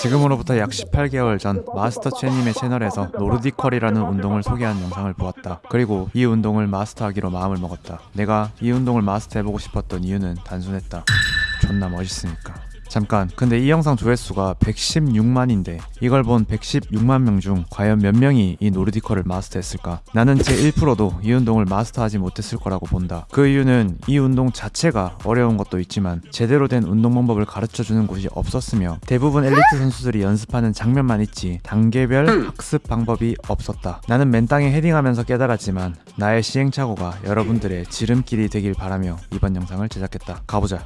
지금으로부터 약 18개월 전 마스터 채님의 채널에서 노르디컬이라는 운동을 소개한 영상을 보았다. 그리고 이 운동을 마스터하기로 마음을 먹었다. 내가 이 운동을 마스터해보고 싶었던 이유는 단순했다. 존나 멋있으니까. 잠깐 근데 이 영상 조회수가 116만인데 이걸 본 116만 명 중 과연 몇 명이 이 노르디컬을 마스터했을까? 나는 제 1%도 이 운동을 마스터하지 못했을 거라고 본다. 그 이유는 이 운동 자체가 어려운 것도 있지만 제대로 된 운동 방법을 가르쳐주는 곳이 없었으며 대부분 엘리트 선수들이 연습하는 장면만 있지 단계별 학습 방법이 없었다. 나는 맨땅에 헤딩하면서 깨달았지만 나의 시행착오가 여러분들의 지름길이 되길 바라며 이번 영상을 제작했다. 가보자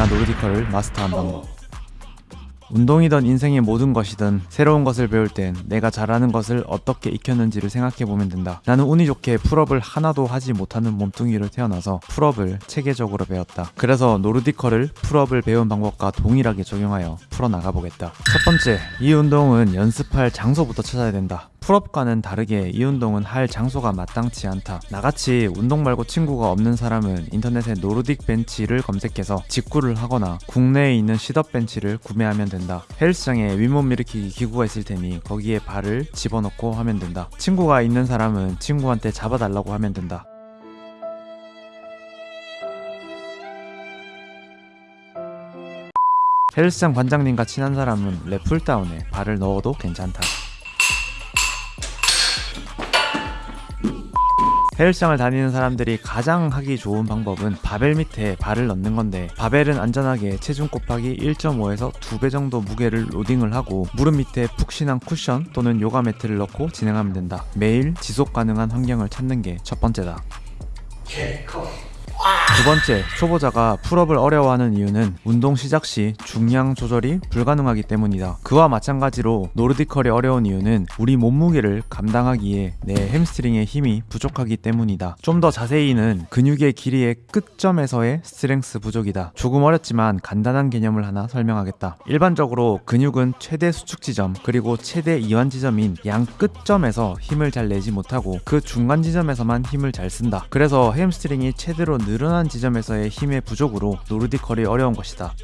내가 Nordic curl을 마스터한 방법 운동이든 인생의 모든 것이든 새로운 것을 배울 땐 내가 잘하는 것을 어떻게 익혔는지를 생각해보면 된다. 나는 운이 좋게 pull-up을 하나도 하지 못하는 몸뚱이로 태어나서 pull-up을 체계적으로 배웠다. 그래서 Nordic curl을 pull-up을 배운 방법과 동일하게 적용하여 풀어나가보겠다. 첫 번째, 이 운동은 연습할 장소부터 찾아야 된다. pull-up과는 다르게 이 운동은 할 장소가 마땅치 않다. 나같이 운동 말고 친구가 없는 사람은 인터넷에 Nordic 벤치를 검색해서 직구를 하거나 국내에 있는 sit-up 벤치를 구매하면 된다. 헬스장에 윗몸 일으키기 기구가 있을 테니 거기에 발을 집어넣고 하면 된다. 친구가 있는 사람은 친구한테 잡아달라고 하면 된다. 헬스장 관장님과 친한 사람은 lat pulldown에 발을 넣어도 괜찮다. 헬스장을 다니는 사람들이 가장 하기 좋은 방법은 바벨 밑에 발을 넣는 건데 바벨은 안전하게 체중 곱하기 1.5에서 2배 정도 무게를 로딩을 하고 무릎 밑에 푹신한 쿠션 또는 요가 매트를 넣고 진행하면 된다. 매일 지속 가능한 환경을 찾는 게 첫 번째다. 두 번째, 초보자가 pull-up을 어려워하는 이유는 운동 시작 시 중량 조절이 불가능하기 때문이다. 그와 마찬가지로 Nordic curl이 어려운 이유는 우리 몸무게를 감당하기에 내 햄스트링의 힘이 부족하기 때문이다. 좀 더 자세히는 근육의 길이의 끝점에서의 strength 부족이다. 조금 어렵지만 간단한 개념을 하나 설명하겠다. 일반적으로 근육은 최대 수축 지점 그리고 최대 이완 지점인 양 끝점에서 힘을 잘 내지 못하고 그 중간 지점에서만 힘을 잘 쓴다. 그래서 햄스트링이 최대로 늘어난 지점에서의 힘의 부족으로 Nordic curl이 어려운 것이다.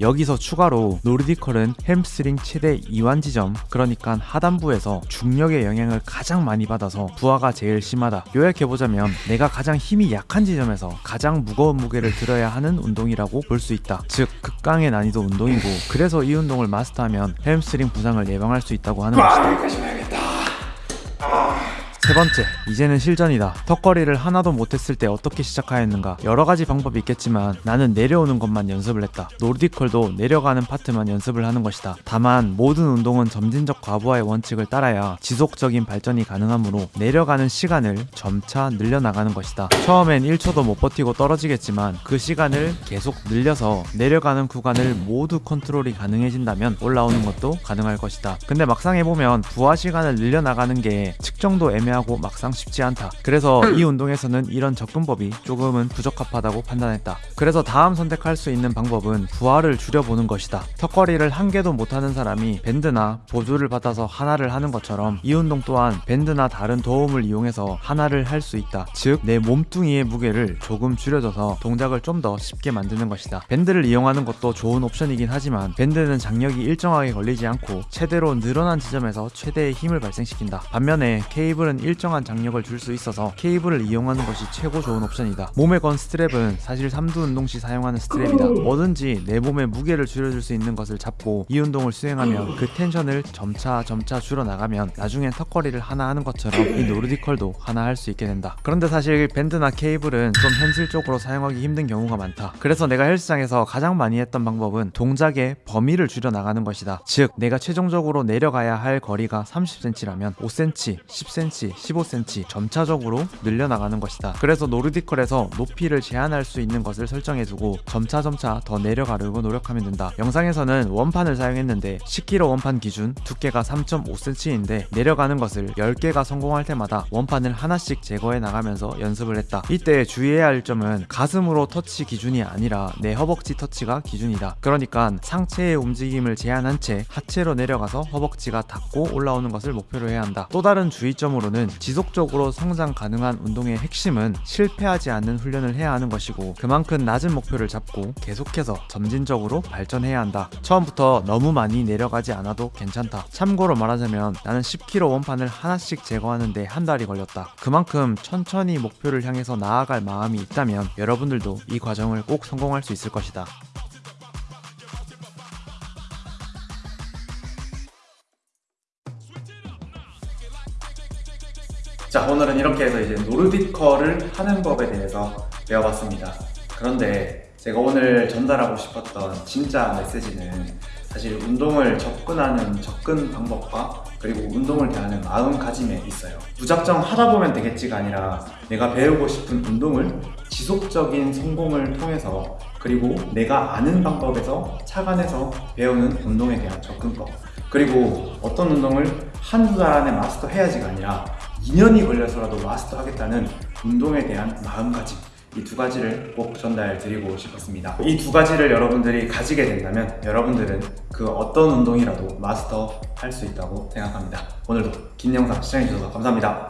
여기서 추가로 Nordic curl은 햄스트링 최대 이완 지점 그러니까 하단부에서 중력의 영향을 가장 많이 받아서 부하가 제일 심하다. 요약해보자면 내가 가장 힘이 약한 지점에서 가장 무거운 무게를 들어야 하는 운동이라고 볼 수 있다. 즉 극강의 난이도 운동이고 그래서 이 운동을 마스터하면 햄스트링 부상을 예방할 수 있다고 하는 것이다 세 번째, 이제는 실전이다. 턱걸이를 하나도 못했을 때 어떻게 시작하였는가? 여러 가지 방법이 있겠지만 나는 내려오는 것만 연습을 했다. Nordic curl도 내려가는 파트만 연습을 하는 것이다. 다만 모든 운동은 점진적 과부하의 원칙을 따라야 지속적인 발전이 가능하므로 내려가는 시간을 점차 늘려나가는 것이다. 처음엔 1초도 못 버티고 떨어지겠지만 그 시간을 계속 늘려서 내려가는 구간을 모두 컨트롤이 가능해진다면 올라오는 것도 가능할 것이다. 근데 막상 해보면 부하 시간을 늘려나가는 게 측정도 애매하고 막상 쉽지 않다. 그래서 이 운동에서는 이런 접근법이 조금은 부적합하다고 판단했다. 그래서 다음 선택할 수 있는 방법은 부하를 줄여보는 것이다. 턱걸이를 한 개도 못하는 사람이 밴드나 보조를 받아서 하나를 하는 것처럼 이 운동 또한 밴드나 다른 도움을 이용해서 하나를 할 수 있다. 즉, 내 몸뚱이의 무게를 조금 줄여줘서 동작을 좀 더 쉽게 만드는 것이다. 밴드를 이용하는 것도 좋은 옵션이긴 하지만 밴드는 장력이 일정하게 걸리지 않고 최대로 늘어난 지점에서 최대의 힘을 발생시킨다. 반면에 케이블은 일정한 장력을 줄 수 있어서 케이블을 이용하는 것이 최고 좋은 옵션이다. 몸에 건 스트랩은 사실 삼두 운동 시 사용하는 스트랩이다. 뭐든지 내 몸의 무게를 줄여줄 수 있는 것을 잡고 이 운동을 수행하면 그 텐션을 점차 점차 줄여나가면 나중엔 턱걸이를 하나 하는 것처럼 이 Nordic curl도 하나 할 수 있게 된다. 그런데 사실 밴드나 케이블은 좀 현실적으로 사용하기 힘든 경우가 많다. 그래서 내가 헬스장에서 가장 많이 했던 방법은 동작의 범위를 줄여나가는 것이다. 즉 내가 최종적으로 내려가야 할 거리가 30cm라면 5cm, 10cm, 15cm 점차적으로 늘려나가는 것이다. 그래서 Nordic curl에서 높이를 제한할 수 있는 것을 설정해두고 점차점차 더 내려가려고 노력하면 된다. 영상에서는 원판을 사용했는데 10kg 원판 기준 두께가 3.5cm인데 내려가는 것을 10개가 성공할 때마다 원판을 하나씩 제거해 나가면서 연습을 했다. 이때 주의해야 할 점은 가슴으로 터치 기준이 아니라 내 허벅지 터치가 기준이다. 그러니까 상체의 움직임을 제한한 채 하체로 내려가서 허벅지가 닿고 올라오는 것을 목표로 해야 한다. 또 다른 주의점으로는 지속적으로 성장 가능한 운동의 핵심은 실패하지 않는 훈련을 해야 하는 것이고 그만큼 낮은 목표를 잡고 계속해서 점진적으로 발전해야 한다. 처음부터 너무 많이 내려가지 않아도 괜찮다. 참고로 말하자면 나는 10kg 원판을 하나씩 제거하는데 한 달이 걸렸다. 그만큼 천천히 목표를 향해서 나아갈 마음이 있다면 여러분들도 이 과정을 꼭 성공할 수 있을 것이다. 자 오늘은 이렇게 해서 이제 노르디컬을 하는 법에 대해서 배워봤습니다. 그런데 제가 오늘 전달하고 싶었던 진짜 메시지는 사실 운동을 접근하는 접근 방법과 그리고 운동을 대하는 마음가짐에 있어요. 무작정 하다 보면 되겠지가 아니라 내가 배우고 싶은 운동을 지속적인 성공을 통해서 그리고 내가 아는 방법에서 착안해서 배우는 운동에 대한 접근법 그리고 어떤 운동을 한두 달 안에 마스터해야지가 아니라 2년이 걸려서라도 마스터 하겠다는 운동에 대한 마음가짐 이 두 가지를 꼭 전달 드리고 싶었습니다. 이 두 가지를 여러분들이 가지게 된다면 여러분들은 그 어떤 운동이라도 마스터 할 수 있다고 생각합니다. 오늘도 긴 영상 시청해주셔서 감사합니다